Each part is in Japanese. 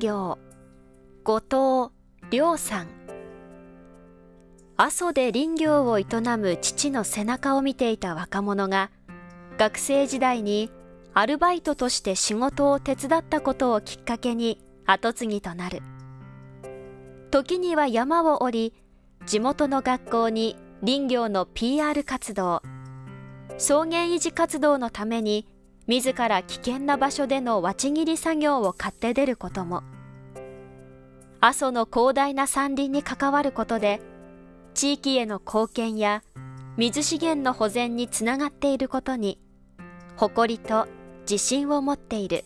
業後藤良さん。阿蘇で林業を営む父の背中を見ていた若者が学生時代にアルバイトとして仕事を手伝ったことをきっかけに後継ぎとなる。時には山を降り地元の学校に林業の PR 活動。草原維持活動のために自ら危険な場所でのわち切り作業を買って出ることも。阿蘇の広大な山林に関わることで地域への貢献や水資源の保全につながっていることに誇りと自信を持っている。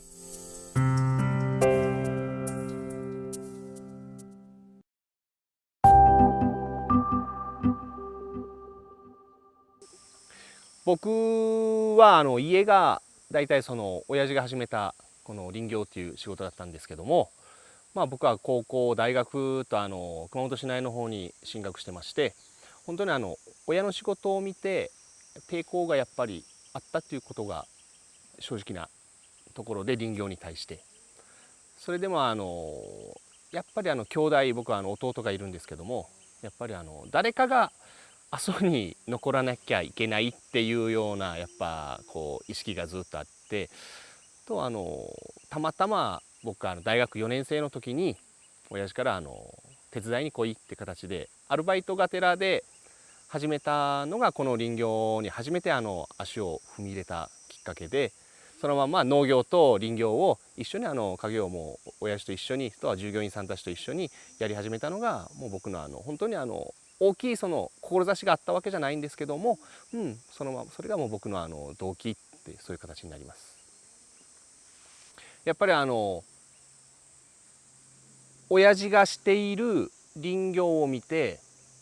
僕はあの家が大体その親父が始めたこの林業っていう仕事だったんですけども、まあ、僕は高校大学とあの熊本市内の方に進学してまして本当にあの親の仕事を見て抵抗がやっぱりあったっていうことが正直なところで林業に対して。それでもあのやっぱりあの兄弟僕はあの弟がいるんですけどもやっぱりあの誰かが阿蘇に残らなきゃいけないっていうようなやっぱこう意識がずっとあってとあのたまたま僕は大学4年生の時に親父からあの手伝いに来いって形でアルバイトがてらで始めたのがこの林業に初めてあの足を踏み入れたきっかけでそのまま農業と林業を一緒にあの家業も親父と一緒にとは従業員さんたちと一緒にやり始めたのがもう僕のあの本当にあの大きいその志があったわけじゃないんですけども、うん、そのままそれがもう僕のあの動機ってそういう形になります。やっぱりあの親父がしている林業を見て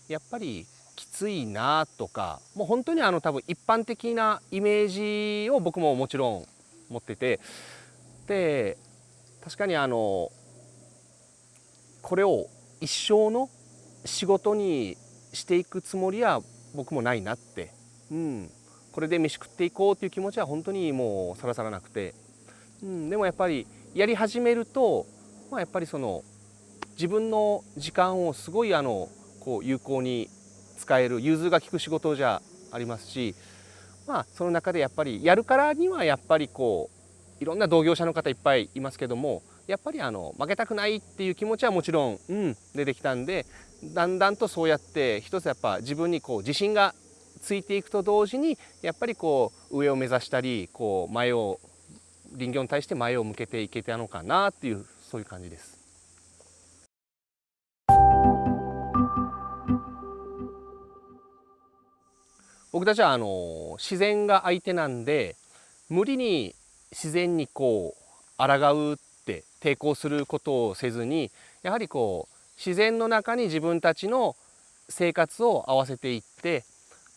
やっぱりきついなとかもう本当にあの多分一般的なイメージを僕ももちろん持っててで確かにあのこれを一生の仕事にしていくつもりは僕もないなって、うん、これで飯食っていこうっていう気持ちは本当にもうさらさらなくて、うん、でもやっぱりやり始めると、まあ、やっぱりその自分の時間をすごいあのこう有効に使える融通が利く仕事じゃありますし、まあ、その中でやっぱりやるからにはやっぱりこういろんな同業者の方いっぱいいますけどもやっぱりあの負けたくないっていう気持ちはもちろん、うん、出てきたんでだんだんとそうやって一つやっぱ自分にこう自信がついていくと同時にやっぱりこう上を目指したりこう前を林業に対して前を向けていけたのかなっていうそういう感じです。僕たちはあの自然が相手なんで無理に自然にこう抗うって抵抗することをせずにやはりこう自然の中に自分たちの生活を合わせていって、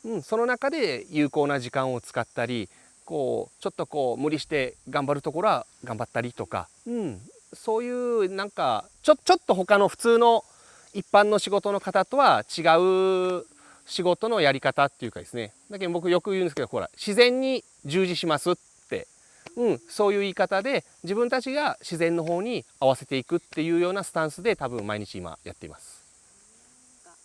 うん、その中で有効な時間を使ったりこうちょっとこう無理して頑張るところは頑張ったりとか、うん、そういうなんかちょちょっと他の普通の一般の仕事の方とは違う仕事のやり方っていうかですね。だけど僕よく言うんですけどほら自然に従事しますうん、そういう言い方で自分たちが自然の方に合わせていくっていうようなスタンスで多分毎日今やっています。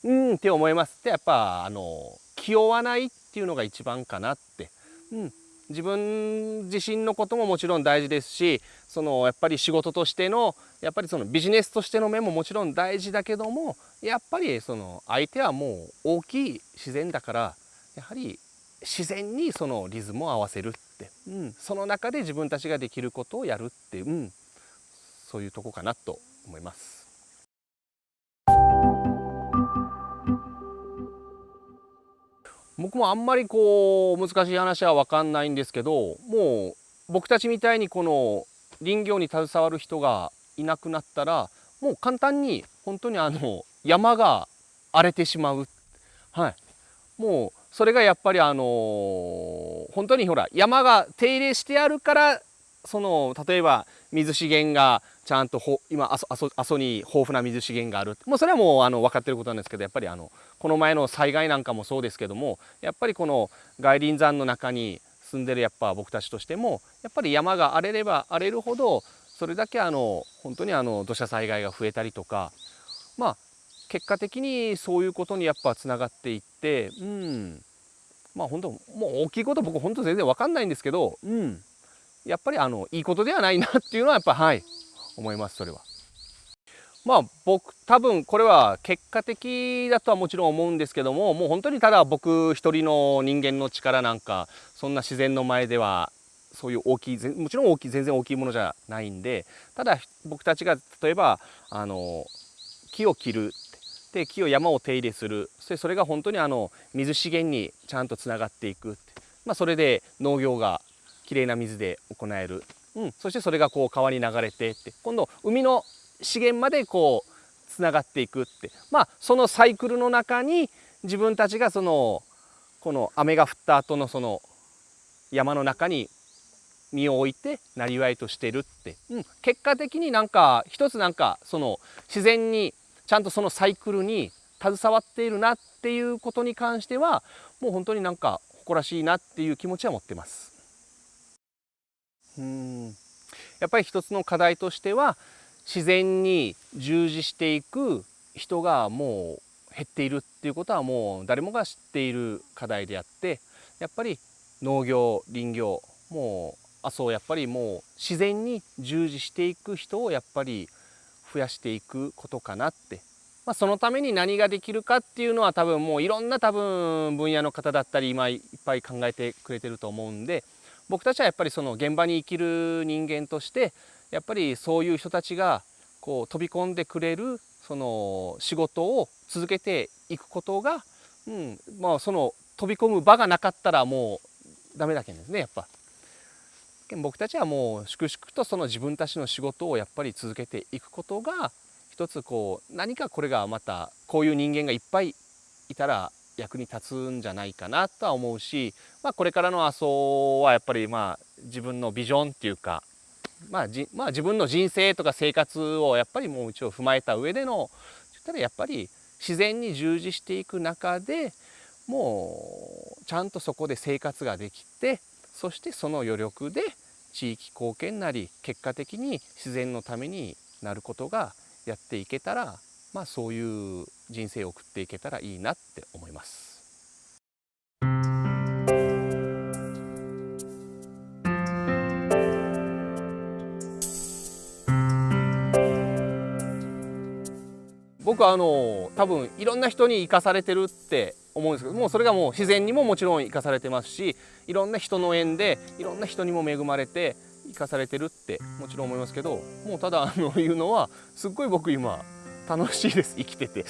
うんって思います。でやっぱあの気負わないっていうのが一番かなって。うん、自分自身のことももちろん大事ですしそのやっぱり仕事としてのやっぱりそのビジネスとしての面ももちろん大事だけどもやっぱりその相手はもう大きい自然だからやはり自然にそのリズムを合わせる、うん、その中で自分たちができることをやるっていう、うん、そういうとこかなと思います。僕もあんまりこう難しい話は分かんないんですけどもう僕たちみたいにこの林業に携わる人がいなくなったらもう簡単に本当にあの山が荒れてしまう、はい、もうそれがやっぱりあのー、本当にほら山が手入れしてあるからその例えば水資源がちゃんとほ今阿蘇阿蘇に豊富な水資源があるもうそれはもうあの分かってることなんですけどやっぱりあのこの前の災害なんかもそうですけどもやっぱりこの外輪山の中に住んでるやっぱ僕たちとしてもやっぱり山が荒れれば荒れるほどそれだけあの本当にあの土砂災害が増えたりとかまあ結果的にそういうことにやっぱつながっていってうんまあ本当もう大きいこと僕本当全然分かんないんですけどうんやっぱりあのいいことではないなっていうのはやっぱはい思いますそれは。まあ僕多分これは結果的だとはもちろん思うんですけどももう本当にただ僕一人の人間の力なんかそんな自然の前ではそういう大きいもちろん大きい全然大きいものじゃないんでただ僕たちが例えばあの木を切るで木を山を手入れする。そしてそれが本当にあの水資源にちゃんとつながっていくまあ、それで農業がきれいな水で行える、うん、そしてそれがこう川に流れてって。今度海の資源までこうつながっていくって。まあそのサイクルの中に自分たちがそのこの雨が降った後のその山の中に身を置いてなりわいとしてるって、うん、結果的になんか一つなんかその自然にちゃんとそのサイクルに携わっているなっていうことに関してはもう本当になんか誇らしいなっていう気持ちは持ってます。うんやっぱり一つの課題としては自然に従事していく人がもう減っているっていうことはもう誰もが知っている課題であってやっぱり農業林業もうあそうやっぱりもう自然に従事していく人をやっぱり増やしていくことかなって、まあ、そのために何ができるかっていうのは多分もういろんな多分分野の方だったり今いっぱい考えてくれてると思うんで僕たちはやっぱりその現場に生きる人間としてやっぱりそういう人たちがこう飛び込んでくれるその仕事を続けていくことが、うんまあ、その飛び込む場がなかったらもうダメだけんですねやっぱ。僕たちはもう粛々とその自分たちの仕事をやっぱり続けていくことが一つこう何かこれがまたこういう人間がいっぱいいたら役に立つんじゃないかなとは思うし、まあ、これからの麻生はやっぱりまあ自分のビジョンっていうか、まあじまあ、自分の人生とか生活をやっぱりもう一応踏まえた上でのたらやっぱり自然に従事していく中でもうちゃんとそこで生活ができてそしてその余力で地域貢献なり結果的に自然のためになることがやっていけたらまあそういう人生を送っていけたらいいなって思います。僕はあの多分いろんな人に生かされてるって思うんですけどもうそれがもう自然にももちろん生かされてますしいろんな人の縁でいろんな人にも恵まれて生かされてるってもちろん思いますけどもうただあの言うのはすっごい僕今楽しいです生きてて。